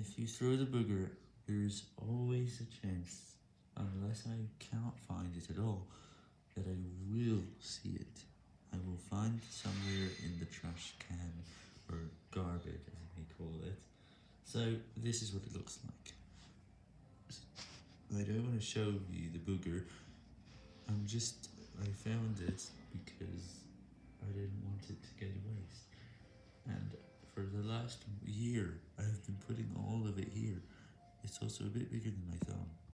If you throw the booger, there is always a chance, unless I cannot find it at all, that I will see it. I will find somewhere in the trash can, or garbage as may call it. So, this is what it looks like. I don't want to show you the booger, I'm just, I found it because I didn't want it to get waste, and for the last year, I have been putting it's also a bit bigger than my thumb.